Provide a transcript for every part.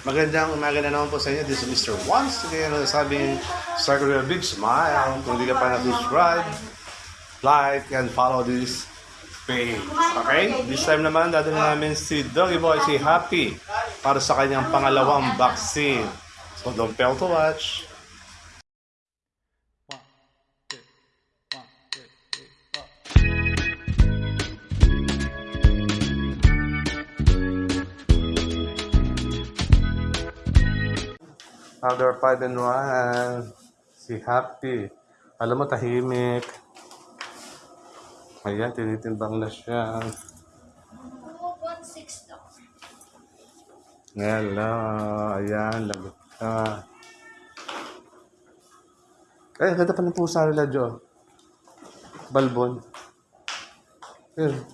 Magandang umaga na naman po sa inyo. This is Mr. Once. Again, sabing start with a big smile. Kung di ka pa na-subscribe, like, and follow this page. Okay? This time naman, dadala namin si Doggy Boy, si Happy, para sa kanyang pangalawang vaccine. So don't fail to watch. Other 5 and 1. Si Happy. Alam mo, tahimik. Ayan, tinitimbang na siya. 2.6 daw. Hello. Ayan, lagot ka. Eh, ganda pa ng pusa nila, Jo. Balbon. Ayun.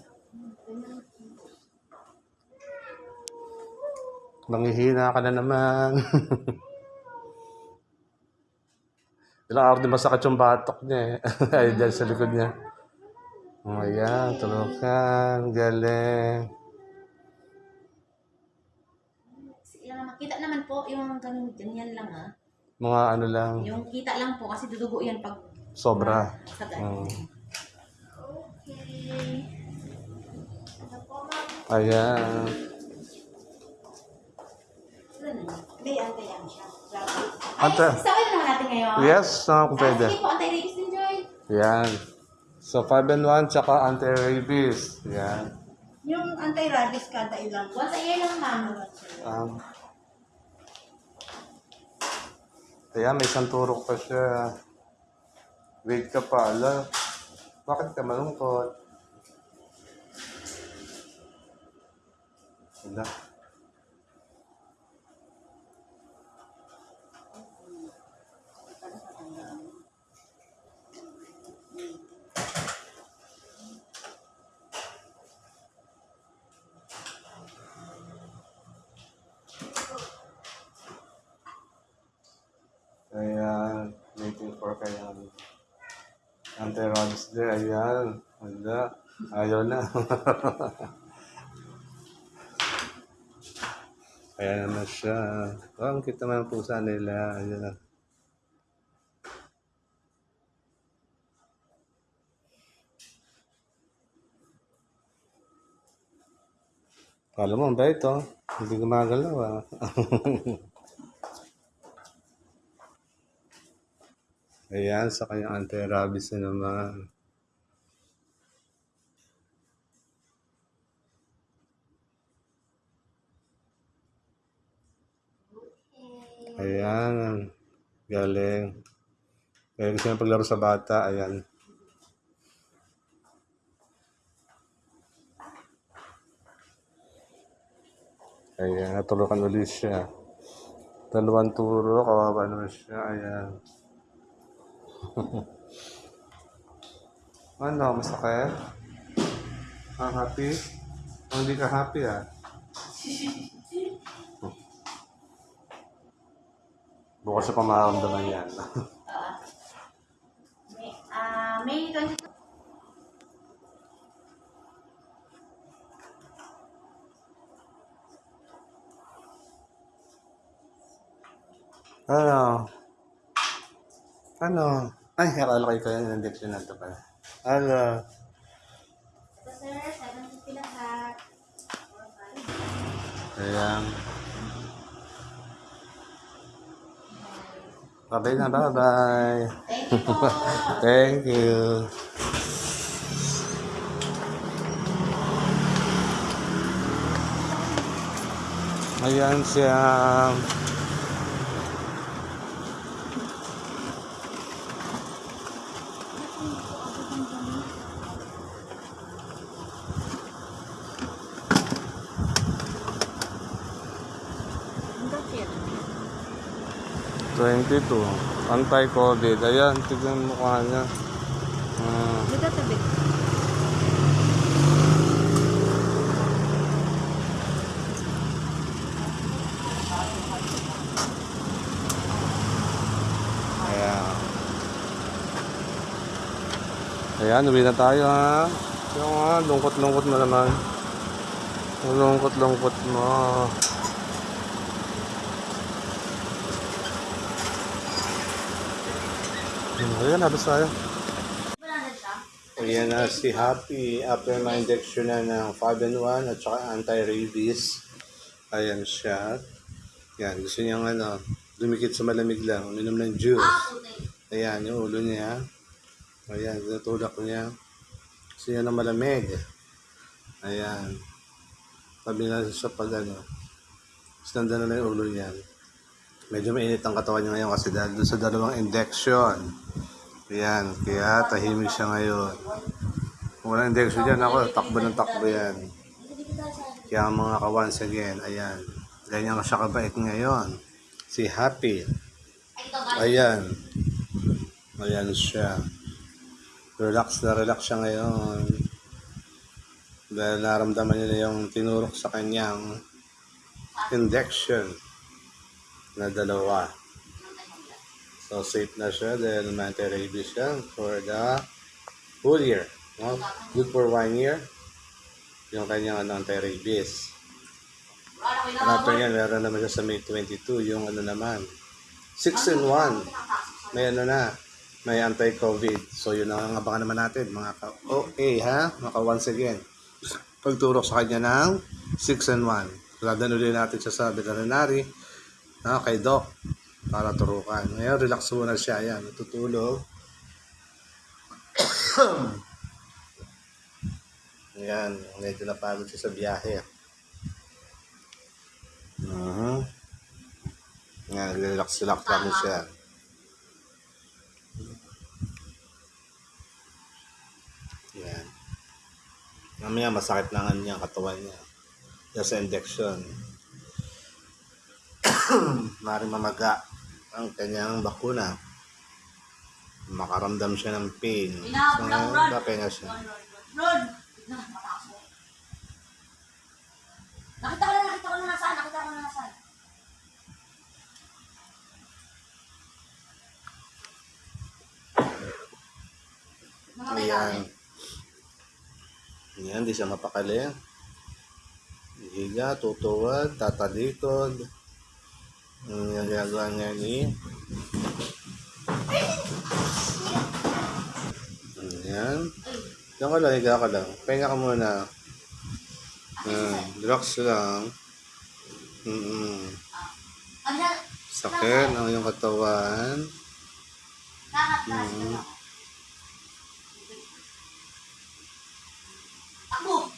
Nangihina ka na naman. Ilang araw din masakit yung batok niya eh. Ay, dyan sa likod niya. Oh, ayan, tulukan. Galing. Kita naman po yung ganyan, ganyan lang ha. Mga ano lang, Yung kita lang po kasi dudugo yan pag sobra. sa. Okay. Ano po ma'am? Ayan. May antayan siya. Ante. Ay, natin ngayon. Yes, na kung pwede. Ah, sige po, anti-rabies din, Joy. Yan. So, 5 and 1, tsaka anti-rabies. Yan. Yung anti-rabies kada ilang Once a year lang, ma'am. Um, ayan, may isang turok pa siya. Wait ka pa, ala. Bakit ka malungkot? Ala. Ayan, waiting for kayang anti-rabies day. Ayan, wala. Ayaw na. Ayan naman siya. Oh, ang kita naman pusa nila. Ayan. Kala mo, ang bait oh. Hindi gumagalaw ah. Ayan, sa kanyang anti-rabies na naman. Ayan, galing. Kaya gusto niya paglaro sa bata, ayan. Ayan, natulukan ulit siya. Dalawang turo, kawawa naman siya, ayan. Ano, masakit? Ah, happy? Oh, hindi ka happy ah. Bukas sa pamaramdaman yan. May, ah, May 22. ano? Ano? Ay, akala kayo kayo ng injection na ito pala. Ano? Ito, sir. 750 lahat. Ayan. Bye-bye na, bye-bye. Thank you po. Thank you. Ayan siya. 22. Anti-COVID. Ayan, tignan mo mukha niya. Ah. Dito tabi. Ayan. Ayan, uwi na tayo ha. Yung nga, lungkot-lungkot mo naman. Lungkot-lungkot mo. Ayan, nabas tayo. Wala na siya. Ayan na si Happy after na injection na ng 5 and 1 at saka anti-rabies. Ayan siya. Yan, gusto niyang ano, dumikit sa malamig lang, uminom ng juice. Ah. Ayan, yung ulo niya. Ayan, tinutulak niya. Gusto niya ng malamig. Ayan. Sabi na sa pag ano, sinanda na yung ulo niya. Medyo mainit ang katawan niya ngayon kasi dahil doon sa dalawang injection. Ayan, kaya tahimik siya ngayon. Kung walang injection dyan, ako, takbo ng takbo yan. Kaya mga ka once again, ayan. Ganyan siya kabait ngayon. Si Happy. Ayan. Ayan siya. Relax na relax siya ngayon. Dahil naramdaman niya yung tinurok sa kanyang injection na dalawa. So safe na siya dahil anti-rabies siya for the whole year. No? Good for one year. Yung kanyang ano, anti-rabies. And yan, meron naman siya sa May 22, yung ano naman, 6 in 1 may ano na, may anti-COVID. So yun ang abangan naman natin, mga ka okay ha, mga ka once again. Pagturok sa kanya ng 6 and 1. Dadalhin natin siya sa veterinary, na kay Doc, para turukan. Ngayon, relax muna siya. Yan, natutulog. Yan, medyo napagod siya sa biyahe. Mhm. Yan, relax-relax lang siya. Yan. Mamaya masakit lang ang niya katawan niya. Sa injection. Maring mamaga ang kanyang bakuna. Makaramdam siya ng pain. So, ngayon, papahinga siya. Rod! Nakita ko na, nakita ko na nasaan, nakita ko na nasaan. Ayan. gamit. Yan, di siya mapakali. Higa, tutuwad, tatalikod. Yung ginagawa niya ni... Ayan. Diyan ka lang, higa ka lang. Pahinga ka muna. Ayan, relax lang. Ano yan? Sakit ang iyong katawan. Mm. Ako!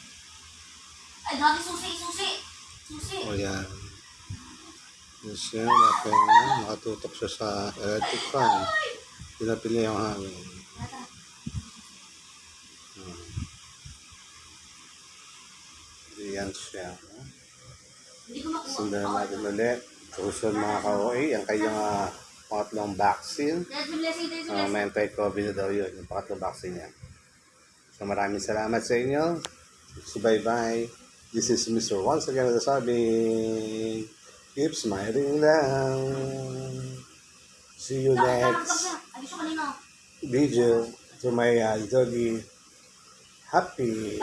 Ay, dati susi, susi. Susi. O yan. Yan siya, napahinga. Nakatutok siya sa electric fan. Pinapili yung hangin. Hmm. Yan siya. Sundan natin ulit. Susunod mga ka-OA, ang kanyang uh, pangatlong vaccine. Uh, may anti-COVID na daw yun, yung pangatlong vaccine niya. So maraming salamat sa inyo. So bye-bye. This is Mr. Once again nasasabi, keep smiling lang. See you next kanina. video to my uh, doggy. Happy.